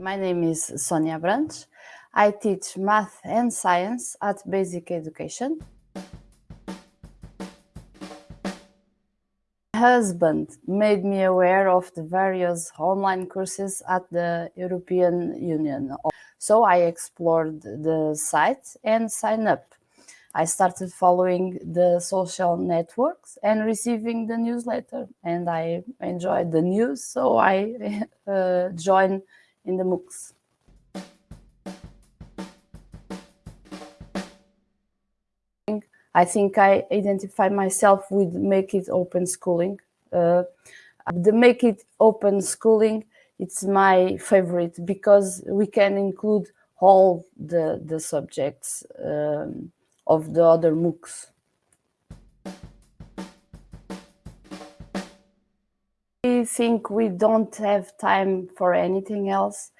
My name is Sonia Branch. I teach math and science at Basic Education. My husband made me aware of the various online courses at the European Union. So I explored the site and signed up. I started following the social networks and receiving the newsletter and I enjoyed the news so I uh, joined in the MOOCs. I think I identify myself with Make It Open Schooling. Uh, the Make It Open Schooling, it's my favorite because we can include all the, the subjects um, of the other MOOCs. I think we don't have time for anything else.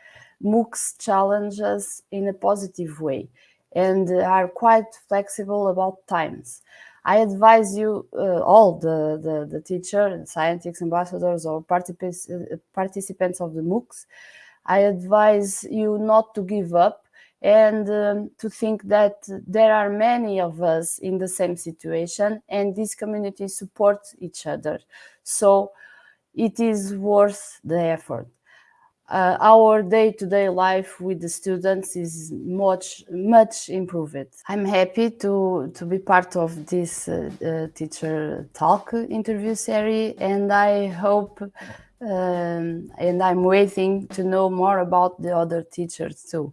MOOCs challenge us in a positive way and are quite flexible about times. I advise you, uh, all the, the, the teacher, scientists, ambassadors, or participants, uh, participants of the MOOCs, I advise you not to give up and um, to think that there are many of us in the same situation and these communities support each other. So it is worth the effort. Uh, our day-to-day -day life with the students is much much improved. I'm happy to to be part of this uh, uh, teacher talk interview series, and I hope um, and I'm waiting to know more about the other teachers too.